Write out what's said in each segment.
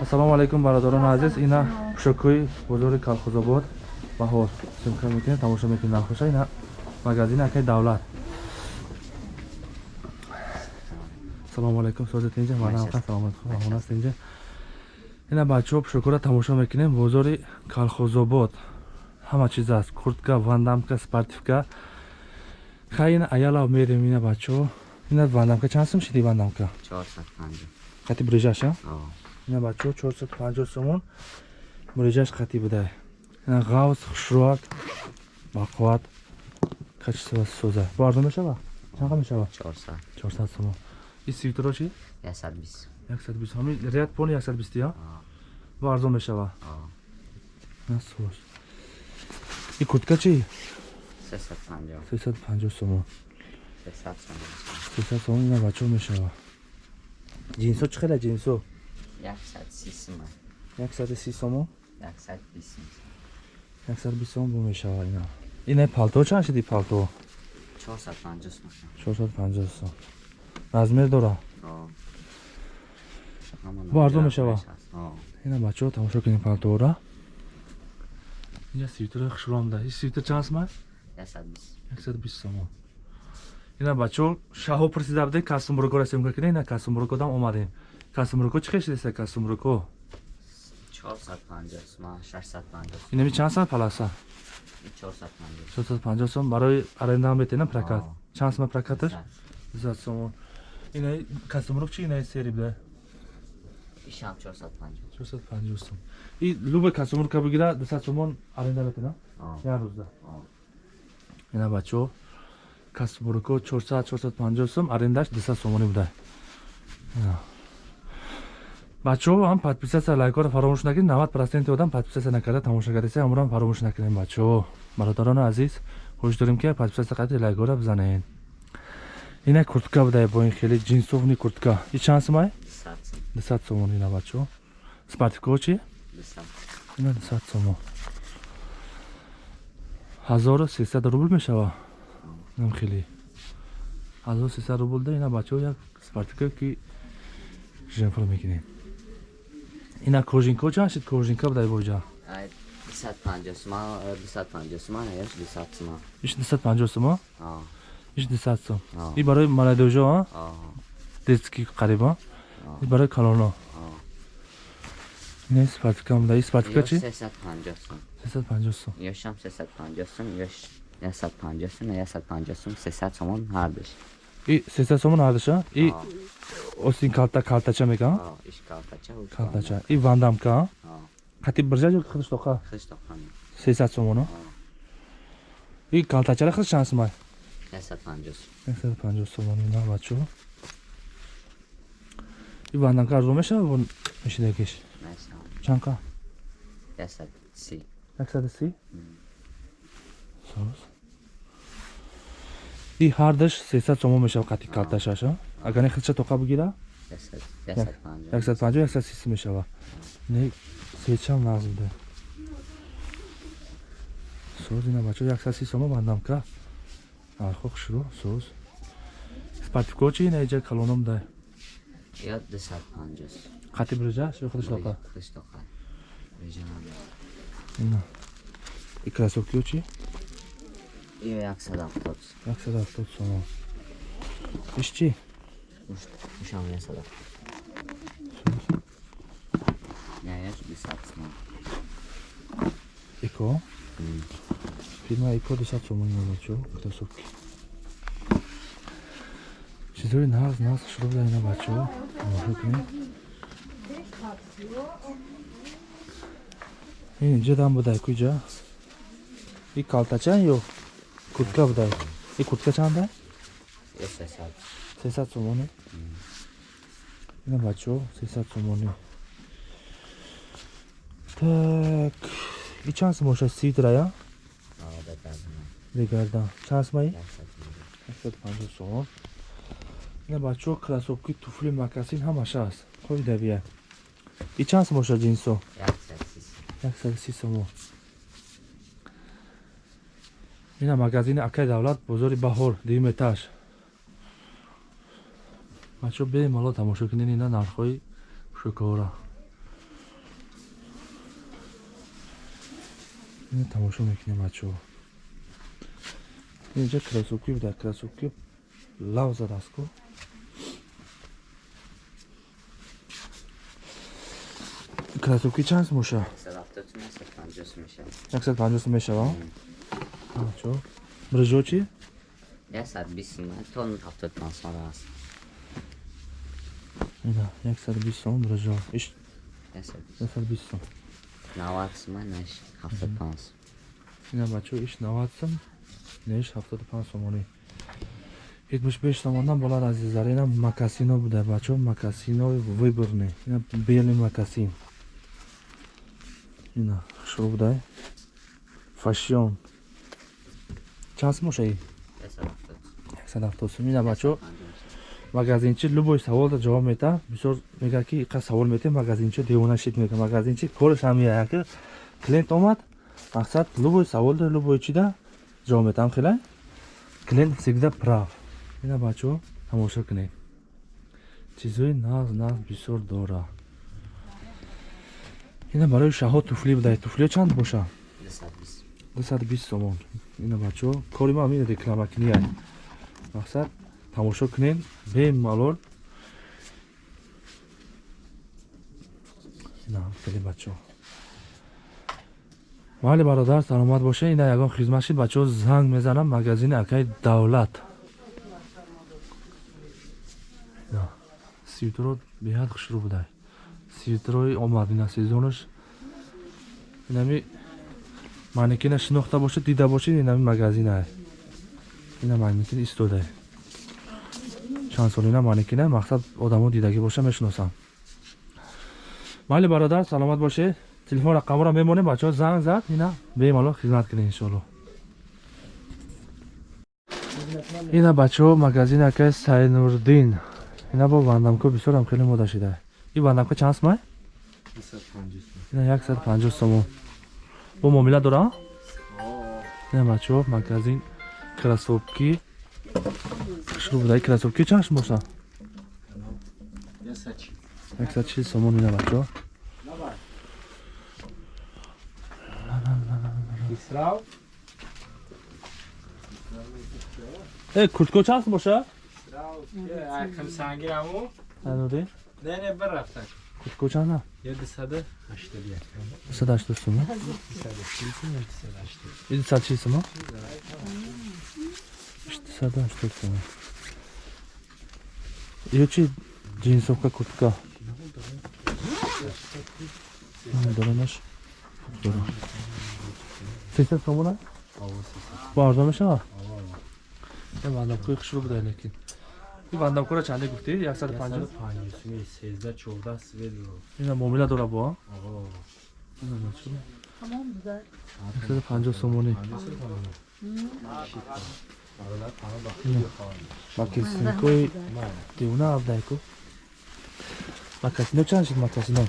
ассалому алайкум бародарони азиз. Ина пушакҳои бозори калхозобод баҳор симка мекунед тамошо мекунед нахоша ина магазини акай давлат. Ассалому алайкум созат инҷа. Манака саломат хонаст инҷа. Ина бачаҳо пушакҳоро тамошо мекунем. Бозори калхозобод ҳама чиз аст. Куртка вандамка спортивка. Хай ина аялав мерем ина бачаҳо. Ина вандамка чанд сум шиди вандамка? Қати брижаша ина бачаҳо чорсад панҷоҳ сомон брижаш қати будай. Ина ғавз хушроак бақувват качество соза. Бо арзон мешава чанқа мешава? Чорсад сомон. И свитеро чи яксад бист ҳами ряд пони яксад бисти я бо арзон мешава насоз и куртка чи сесад панҷоҳ сомон. Сесад сомон. Ина бачаҳо мешава? Ҷинсо чӣ хела ҷинсо яксаду си сомон яксад бист сомон бо мешава ина. Ина палто чанд шиди палто чорсад панҷоҳ сом размер дора? Бо арзон мешава? ина бачаҳо тамошо кунем палтоора инҷа свитери хушромда и свитер чанд аст? Яксад бист сомон ина бачаҳо шаҳо пурсида будем кастумрукоро симка кунем ина кастумрукодам омадем кастумруко чӣ хешидеса кастумруко инами чанд сум паласа чорсад панҷоҳ сом барои аренда метена прокат чанд сум прокаташ дусад сомон ина кастумрук чи ина сери буда чорсад панҷоҳ сом и луба кастумрука бигира дусад сомон аренда метена як рӯзда ина бачаҳо кастумруко чорсад чорсад панҷоҳ сом арендаш дусад сомонӣ буда бачаҳо ҳам подписатсия лайкоро фаромӯш накунед. Навад проценти одам подписатсия накарда тамошо кардеса ҳаморо фаромӯш накунем бачаҳо. Бародарони азиз хоҳиш дорем ки подписатсия карди лайкоро бизанед. Ина куртка будай бо ин хеле ҷинсовни куртка. И чанд сумай дусад сомон ина бачаҳо. Спартикоҳо чи ина дусад сомон. Ҳазору сесад рубл мешава? Нам хеле. Ҳазору сесад рубл да ина бачаҳо як спартика ки женфро мекунем ина кожинко чанд шид кожинка будай боҷа иш дусад панҷоҳ сумо иш дусад сум и барои молодежо детски қариба и барои калоно ина спартика буда и спартика чи сесад панҷоҳ сум и сесад сомон ҳардуша и остин калта калтача мегӯям калтача и вандамка қати бирҷа ё христоқа сесад сомоно и калтачара хрис чанд сумай яксад панҷоҳ сомон ина бачаҳо и вандамка арзон мешава бо мешидагиш чанка яксаду си соз и ҳардаш сесад сомон мешава қати калташаша агар не хрисча тоқа бигира? Яксад панҷоҳ яксад сиси мешава. Не сечам нағз буда соз ина бачо яксад си сомо бандамка архо хушро соз. Спартико чи ина иҷа калоном дай. Қати брижаш ё христоқа ина. И красовкио чи Io jak se dá vtot? Jak se dá vtot, co no? Ne se dá. Ne, já bych se dá. Iko? Mm. Prima Iko dysacą moim zobaczył, kto suki. Czy to nas, nas śrubę nie zobaczył? No, chętnie. İnce bu da kuyca. Bir kaltaçan yok. Бачо инҷа дам будай куҷа и калтача ё куртка будай и куртка чанда сесад сомоне ина бачаҳо сесад сомонӣ так и чанд сум бошад сидрая дегардан чанд сумаи яксаду панҷоҳ сомон ина бачаҳо красовки туфли макасин ҳамаш аст хоида бия и чанд сум бошад ҷинсо яксаду си сомон ина магазини акаи давлат бозори баҳор дуюм этаж бачо бемалол тамошо кунин ина нархҳои шӯкора ина тамошо мекунем бачо. Инҷа красовки буда красовки лав задааст ку красовки чанд смӯша 170 мешава 150 мешава? Мешава бачаҳо брижо чи 120 сум то 75 сум аст. Ина 120 сум брижо иш 120 120 сум 90 сум наш 75 сум ина бачаҳо иш 90 сум неш 75 сомонӣ. 75 сомондан болад азизлар ина макасино буда бачаҳо макасинои выборни ина белый макасин. Ина шо будай? Фашион чанд сум ошаи? 170 сум. Ина бачаҳо магазинчи любой саволда ҷавоб мета. Бисёр мегӯяд ки иқа савол метем магазинчи девона шит мекунад магазинчи кораш ҳамия ки клиент омад. Мақсад любой саволда любой чида ҷавоб метаҳам хелай клиент всегда прав. Ина бачаҳо тамошо кунед чизҳои нағз нағз бисёр дора. Ина барои шаҳо туфли будай туфлио чанд боша 220 сомон ина бачаҳо кори ма ҳамин рекламакунияй мақсад тамошо кунед бемалол ина хеле бачаҳо. Майли бародар саломат боша ина ягон хизмат шид бачаҳо занг мезанам магазини акаи давлат. Свитеро беҳад хушрӯ будай. Свитерои омад ина сезонаш инами манекина шинохта бошед дида бошед инами магазинае ина манекин истодай чанд солина манекина мақсад одамо дидагӣ боша мешиносам майли бародар саломат бошед телефон рақамро мемонем бачаҳо занг зад. Ина бемалол хизмат кунед иншоалло ина бачаҳо магазини акаи сайнурдин. Ина бо вандамко бисёрам хеле мода шуда и вандамка чанд сумай ина 150 сомон бо муомила дора? Ина бачаҳо магазин красовки. Шуру будаи красовки чанд боша? 140 сомон ина бачаҳо Е, куртко чанд боша? Акам сангираму? Ануди? Не, не, бір рафта. Куртко чанд? Еди сада, ҳаштод як. 180 сум. Иди 140 сум. 180 сум. Ё чи джинсовка куртка? Доранаш. Дора. 300 сомона? Бо арзон мешава? Я вандамкои хушрӯ буда лекин. Ин вандамкора чанде гуфтӣ? 150 сезда чорда сведро ина муомила дора бо? Ина 150 сомонӣ макасинкои девона абдайку макасино чанд шид макасино?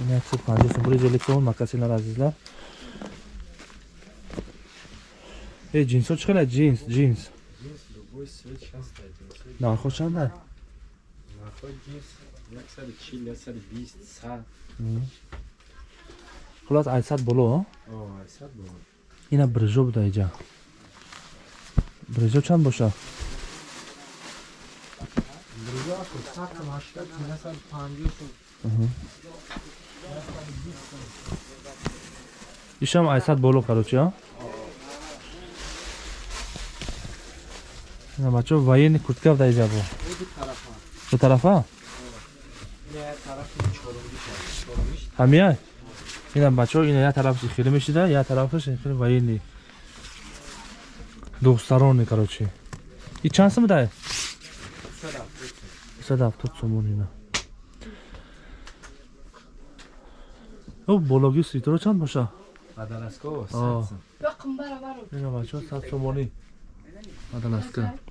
Ина 150 сом бури зелексион макасинар азизлар э ҷинсо чӣ хеле? Ҷинс ҷинс нархо чанда хулас айсад боло? Ина брижо буда иҷа. Брижо чанд боша? Ишам айсад боло карочи а ина бачаҳо военный куртка буда иҷа бо ду тарафа. Ҳамия? Ина бачаҳо ина як тарафи хеле мешида як тарафаш хеле военный духтарони карочи и чанд сум дай сад ҳафтод сомон ина. О бологи свитеро чанд боша? Ина бачаҳо сад сомонӣ бадаласка ина Иҷа биё. бадаласкаро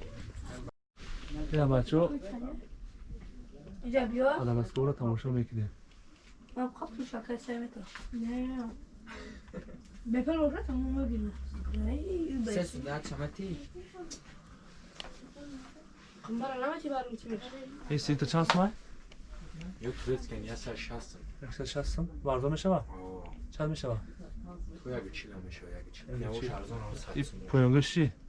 тамошо мекунем Ман қапту шакар сай мета. Не. Бепер боша тамом мегирм. Қамбара нама чи барм чи меш. ин свитер чанд сумай Yo турецкин 160 сом. 160 сом варзо мешава О, чанд мешава то як чила мешава, як чила. Як Явош чил. арзон ам 100 и сом. поёнгаш чӣ Ами амо свет, расветкои дигаш. а 140 мешава О. Турецкин сорто. ина бачаҳо 140 сомон Салом, 800. Абзал. 100 рубл мешава короче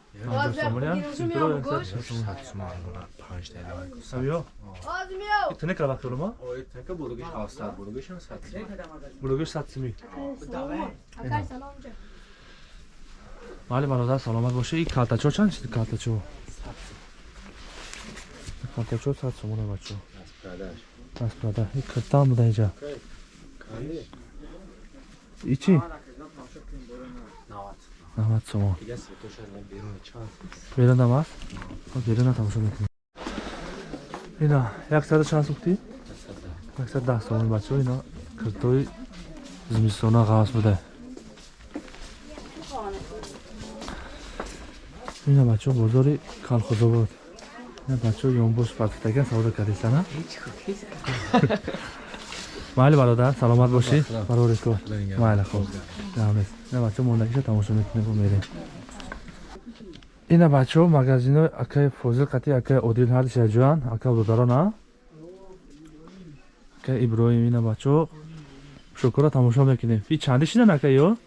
Кала вақтолума Ой, така булугиш 700, булугиш 100 сом. булогиш 100 сими. Салом. Акай салом ҷа. майли бародар саломат боша и калтачо чанд шид калтачо калтачо 100 сомон бачаҳо Продаж. распрода и киртан буда инҷа и чӣ 90. 90 сомон Дига светоша на берун чанд. берунам аст беруна тамошо мекунем. Ина 100 чанд сухтӣ? 110 сомон бачаҳо ина киртои зимистона ғавз буда ина бачаҳо бозори калхозобод. Бачаҳо ёнбош партитакан савдо кардисана майли бародар саломат бошӣ барори кор майли хуб. Ҷамъ ина бачаҳо мондагиша тамошо мекунем ва мерем. Ина бачаҳо магазинои акаи фозил қати акаи одил ҳардиша ҷоян ака додарона акаи иброҳим ина бачаҳо. Шукура тамошо мекунем. И чанди шинан акаи ё?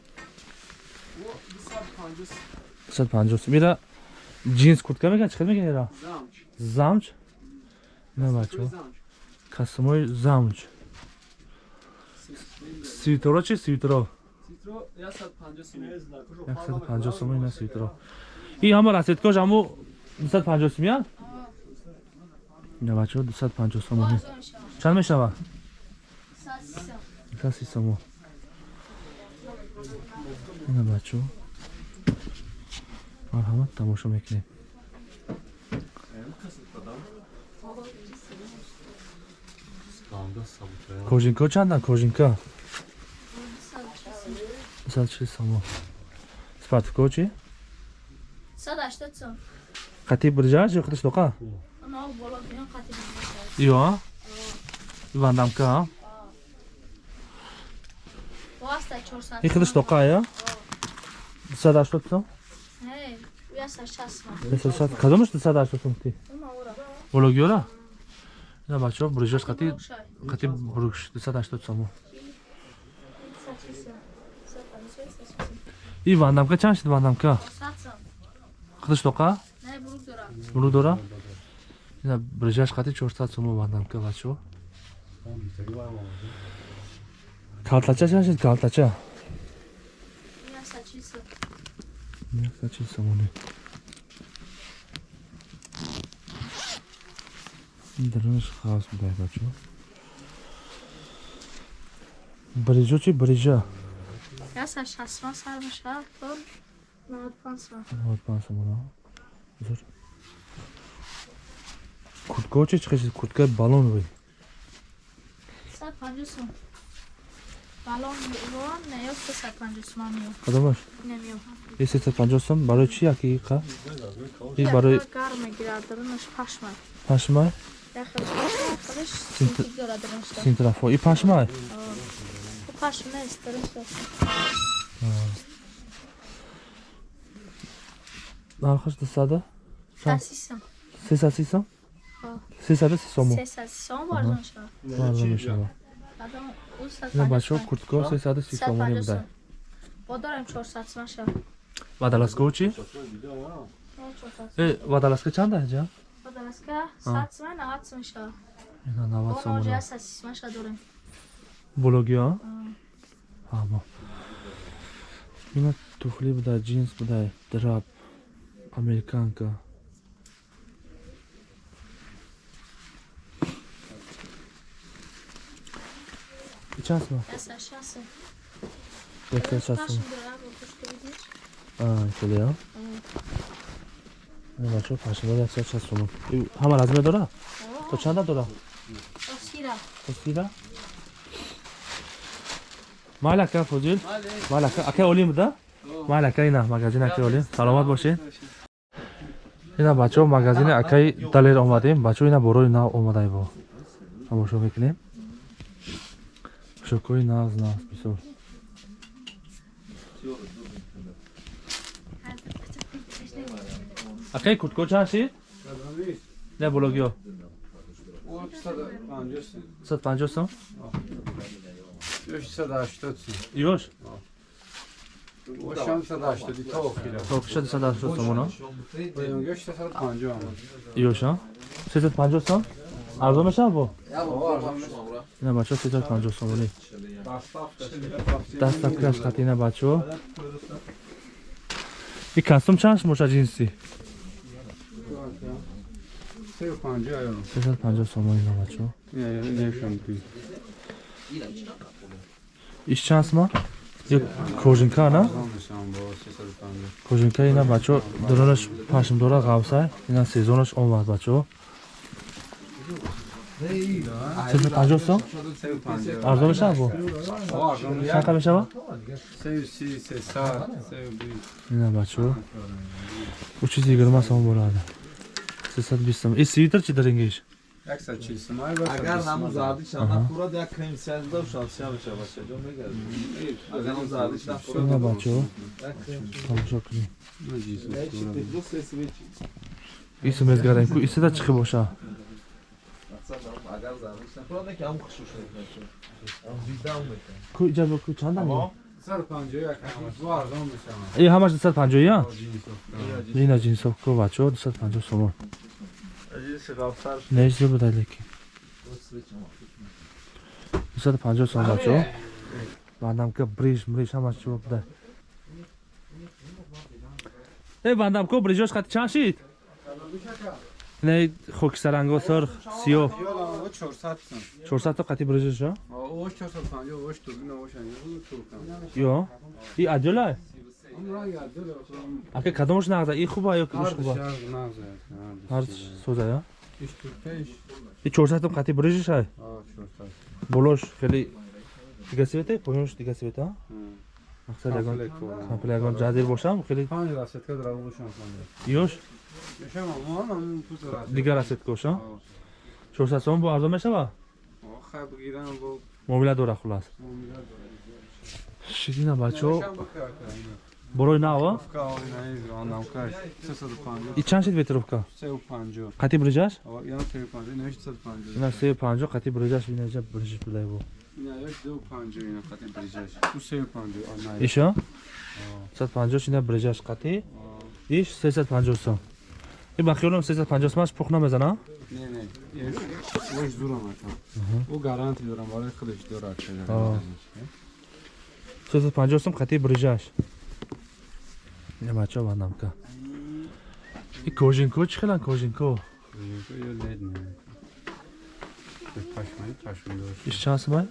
150 сум ира джинс куртка мекан чӣ қадр мекан ира? Замҷ ина бачаҳо. Касмои замҷ свитеро чи свитеро 150 сум. Ина свитеро и ҳама расеткош ҳамо 250 сум я ина бачаҳо 250 сум чанд мешава? 130 сум ина бачаҳо. Марҳамат тамошо мекунем. Кожинка чанда кожинка 240 сум спартико чи 180 сом. қати брижа ё қати штоқа Ано боло биён қатӣ мешавад. ё вандамка? Воста 400. и қати штоқа я? 280 сум Эй, яса 60 сом. 260 кадомаш 280 сум ти Ума ура. бологиёра ина бачаҳо брижаш қати қати буруш 280 сум 130 сом. 150 сом. и вандамка чанд шид вандамка 100 сом. қати штоқа Не, бурук дора. брижаш қати 400 сум вандамка бачаҳо калтача чанд шид калтача Яса 40 сом. 140 сомони дараш хас будай бачаҳо брижо чи брижа Яса 60 сом сар мешавад. То 95 сом. 95 сомона зур куртка чи чӣ курткаи балоновый 150 сом. Балон вон не ёфта 150 сом меё. кадомаш Немеё. и 350 сом барои чи яки қа и барои гар мегирад, дорунаш пашма. Синт- синтик дорад дорунашта. синтрафо и Пашма нест, дорунашта. нархаш дусада Саси сом. сесаси сом Ҳо. сесада си сому Се саси сом варзонша. варзо мешава Адам у ина 150 бачаҳо сом. куртко сесаду си сомони 150 будай сом. Бодорем 400 сом ша. вадаласкао чи Не 400. э вадаласка чанда ҷа Бодораска 100 сом, 90 сом ша. ина 90 Он оҷа сомона 100 сом ша дорем. бологиё ҳамо ина тухли будай джинс будай драп американка. И чанд сум Яса 60 сом. яксад шаст Пашма сум дорад, бо видиш? а шудеё ина бачаҳо пашима яксад шаст сум ҳама размер дора? То чанда дора? Осира. Tosira. Mayli aka Fozil. Mayli aka. Aka oling bуда? Mayli aka ina magazin aka oling. Salomat bo'shing. ина бачаҳо магазини акаи далер омадем бачаҳо ина борои нав омадай бо тамошо мекунем пӯшокҳои навз навз бисёр акаи куртко чанд шид не бологиё 150 сом ёш то киша 280 сомоно ёша 350 сом арзон мешава бо ина бачаҳо 350 сомони дастапкаш хати ина бачаҳо и кастум чанд моша ҷинси 350 сомон ина бачаҳо иш чанд сма ё кожинка на кожинка ина бачаҳо дурунаш пашмдора ғавсай ина сезонаш омад бачаҳо 350 сом арзон мешава бо чанд қа мешава Isčasma je Kožinkana. Kožinka ina bacho doronash pashim dora gavsa ina sezonash omad bacho. چه پنجاه سال؟ ارزان میشه با؟ چند میشه با؟ سه و سی سه ساعت سه و بیست نه بچه او چیزی گرمه سامون براده سه ساعت بیستم این سیویتر چی در انگیش؟ агар ҳамун зардиш нафурад як комиссия дав шавсия мешаваша ҷо мегардӣ агар ҳамун зардиш нафурад бачаҳо тамошо кунӣ ису мезгадаем ку исида чихе боша? Ку иҷабо ку чанда ҳамаш дусад панҷоя ҷина ҷинсов. Ку бачаҳо дусад панҷоҳ сомон нечизро будай лекин дусаду панҷоҳ сом бачаҳо бандамка бриж мриж ҳамаш чиво будай э бандамко брижош хати чанд шид не хокистаранго сор сиё чорсадто қати брижошо ё и адёлай ака кадомаш нағза и хуба ё кадомаш хуба? Ҳар соза я и 400 то қати брижошай болош хеле дига света поёнш дига света мақсад ягон? Компл ягон ҷадир бошам хеле? Ёш дига расеткоша 400 сом бо арзон мешава? Муомила дора хулас. шидина бачаҳо борои нава и чанд шид ветировка қати брижаш? Ина сею панҷо қати брижаш инаҷа брижиш будай бо иша сад панҷош ина брижаш. Қати? Иш сесад панҷоҳ сом и ба хиёлам сесад панҷоҳ сомаш пух намезана сесад панҷоҳ сом қати брижаш ина бачаҳо бандамка и кожинко? Чӣ хелан кожинко? Иш чанд сомай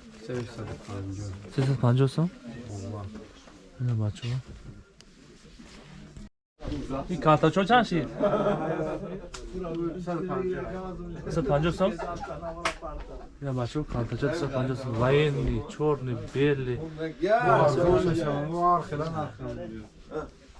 сесад панҷоҳ сом ина бачаҳо и калтачо чанд шид сад панҷоҳ сом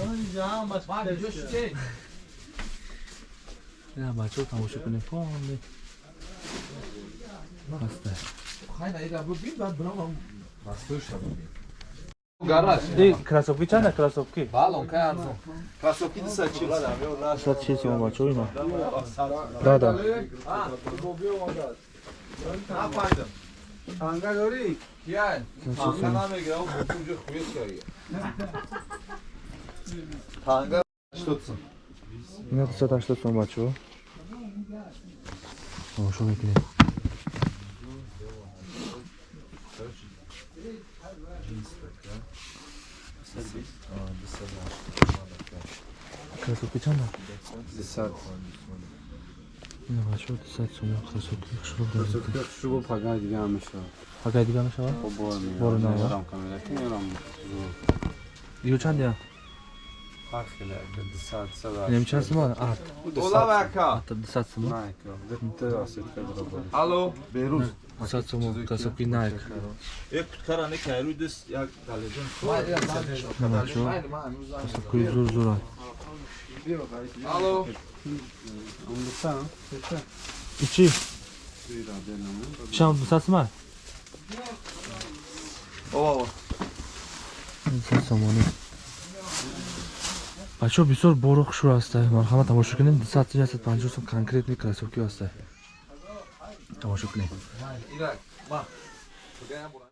сомая шинеё 450 сом Яташ иҷая? и ҳамаш оригинал куҷа ина бачаҳо тамошо кунем фонди мастай Гараж. и красовки чанда красовки Балон кай арзон. Красовки 240. 160 сом бачаҳо ина да да Напайдам. Танга дори? Кияй? 160 Танга сом намегирам, бутунҷо хует кария. Танга 80. ина 280 сом бачаҳо тамошо мекунем красовки чанда Десят. ина бачаҳо дусад сум красовки хушроб доред Красовки шубо пага дига ҳам мешавад. пагай дига мешавад Бо бор Бори меярам. нава. Меярам камера. Ки меярам. диё чандия Ҳар хеле ака. Десят, сада. инем чанд сума арт Ола вака. арта дусад сума Найк. Дете асетка баробар. Алло. берӯз дусад сума красовки найк як куткара некайрӯ дист як талезон ина бачаҳо красовкаи зур зуранд Алло. Он десят. ичи Туира денамон. шам дусад сума ова дусад сомонӣ бачаҳо бисёр боро хушро ҳастай марҳамат тамошо кунем. Дусад панҷоҳ сум конкретни красовки ҳастай тамошо кунем.